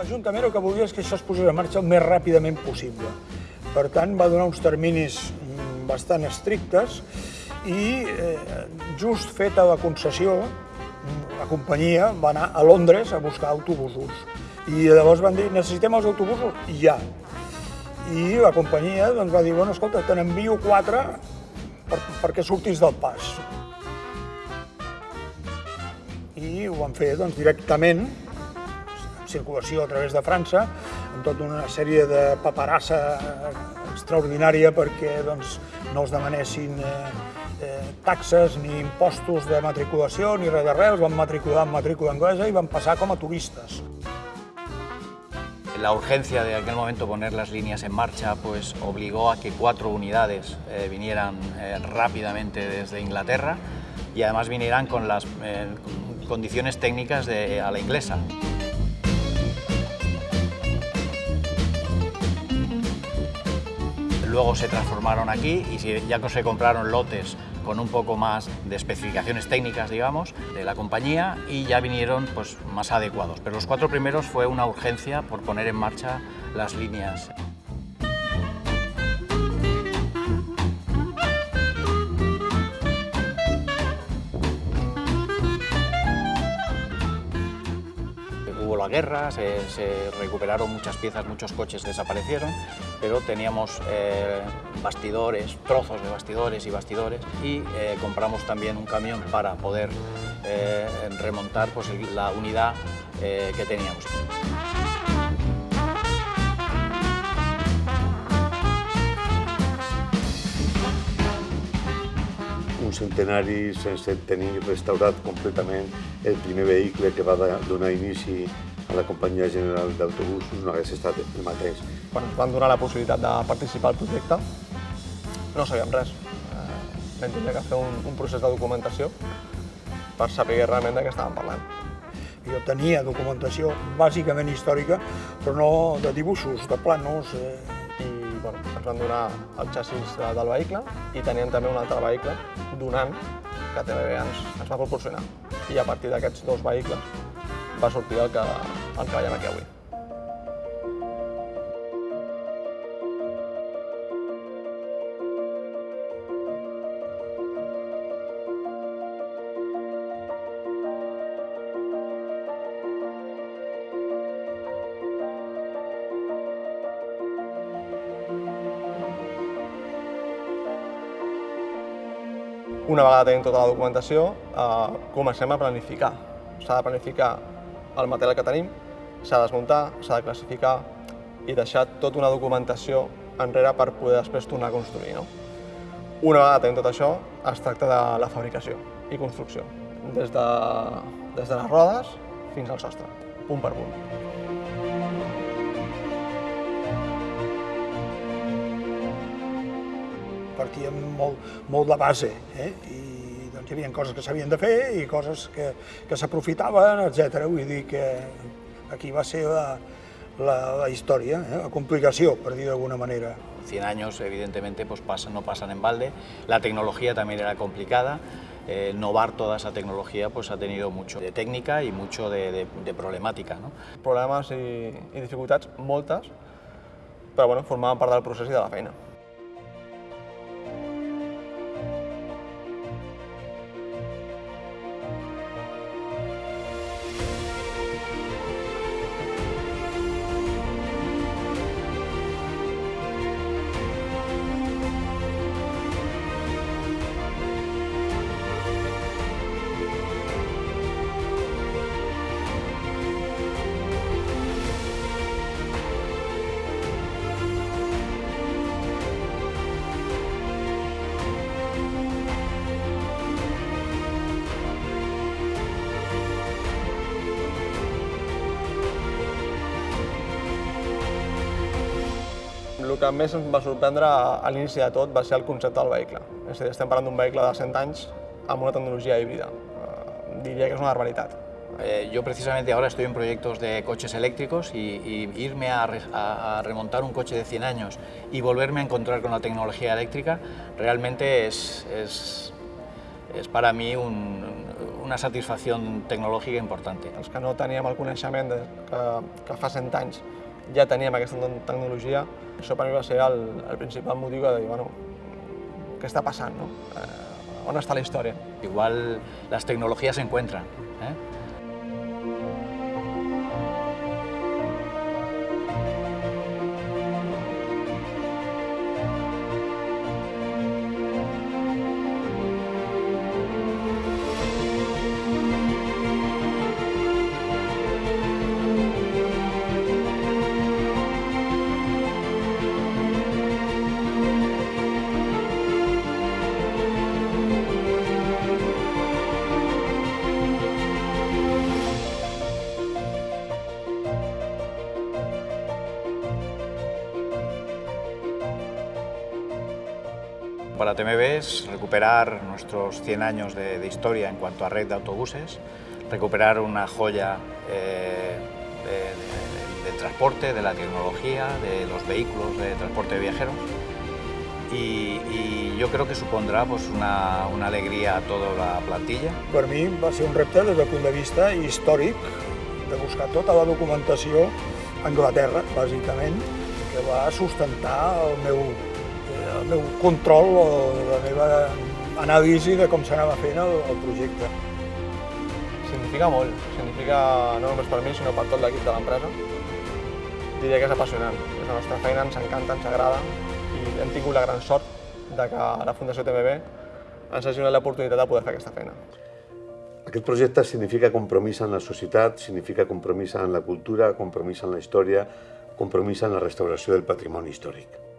L'Ajuntament el que volia és que això es posés en marxa el més ràpidament possible. Per tant, va donar uns terminis mm, bastant estrictes i eh, just feta la concessió, mm, la companyia va anar a Londres a buscar autobusos. I llavors van dir, necessitem els autobusos ja. I la companyia doncs, va dir, bueno, escolta, te n'envio quatre per, perquè surtis del pas. I ho van fer doncs, directament, en circulació a través de França, amb tota una sèrie de paperassa extraordinària perquè doncs, no es demanessin eh, eh, taxes ni impostos de matriculació ni res de res, els van matricular amb matrícula anglesa i van passar com a turistes. La urgencia de aquel momento poner las líneas en marcha pues obligó a que cuatro unidades eh, vinieran eh, rápidamente desde Inglaterra y además vinieran con las eh, condiciones técnicas de, a la inglesa. Luego se transformaron aquí y ya se compraron lotes con un poco más de especificaciones técnicas, digamos, de la compañía y ya vinieron pues, más adecuados. Pero los cuatro primeros fue una urgencia por poner en marcha las líneas. Hubo la guerra, se, recuperaron muchas piezas, muchos coches desaparecieron, pero teníamos eh, bastidores, trozos de bastidores y bastidores y eh, compramos también un camión para poder eh, remontar pues, la unidad que teníamos. Un centenari sense tenir restaurat completament el primer vehicle que va donar inici a la companyia general d'autobusos no hagués estat el mateix. Quan ens van donar la possibilitat de participar al projecte, no sabíem res. Eh, vam tindre que fer un, un procés de documentació per saber realment de què estàvem parlant. Jo tenia documentació bàsicament històrica, però no de dibuixos, de planos. Eh. Van donar el xassís del vehicle i teníem també un altre vehicle donant que també ens, ens va proporcionar. I a partir d'aquests dos vehicles va sortir el que, el que veiem aquí avui. Una vegada tenim tota la documentació, eh, comencem a planificar. S'ha de planificar el material que tenim, s'ha de desmuntar, s'ha de classificar i deixar tota una documentació enrere per poder després tornar a construir. No? Una vegada tenim tot això, es tracta de la fabricació i construcció, des de, des de les rodes fins al sostre, punt per punt. Partíem molt, molt de base, eh? i doncs, hi havia coses que s'havien de fer i coses que, que s'aprofitaven, etc. Vull dir que aquí va ser la, la, la història, eh? la complicació, per dir d'alguna manera. 100 años, evidentemente, pues pasan, no pasan en balde. La tecnología también era complicada. Eh, innovar toda esa tecnología pues, ha tenido mucho de técnica y mucho de, de, de problemàtica. No? Problemes i, i dificultats, moltes, però bueno, formaven part del procés i de la feina. El que més em va sorprendre a l'inici de tot va ser el concepte del vehicle. És a dir, estem parlant d'un vehicle de 100 anys amb una tecnologia híbrida. Eh, diria que és una barbaritat. Eh, yo precisamente ahora estoy en proyectos de coches eléctricos y, y irme a, re, a, a, remontar un coche de 100 años y volverme a encontrar con la tecnología eléctrica realmente es, es, es para mí un, un una satisfacción tecnológica importante. Els que no teníem el coneixement de, que, que fa 100 anys ja teníem aquesta tecnologia, això per mi va ser el, el principal motiu de dir, bueno, què està passant, no? Eh, on està la història? Igual las tecnologías se encuentran. ¿eh? Para TMB es recuperar nuestros 100 años de, de historia en cuanto a red de autobuses, recuperar una joya eh, de, de- de transporte, de la tecnología, de los vehículos de transporte de viajeros. Y, y yo creo que supondrá pues, una, una alegría a toda la plantilla. Per mi va ser un repte des del punt de vista històric, de buscar tota la documentació a Anglaterra, bàsicament, que va sustentar el meu, meu control o la meva anàlisi de com s'anava fent el, el projecte. Significa molt, significa no només per mi, sinó per tot l'equip de l'empresa. Diria que és apassionant, és la nostra feina, ens encanta, ens agrada i hem tingut la gran sort de que la Fundació TMB ens hagi donat l'oportunitat de poder fer aquesta feina. Aquest projecte significa compromís en la societat, significa compromís en la cultura, compromís en la història, compromís en la restauració del patrimoni històric.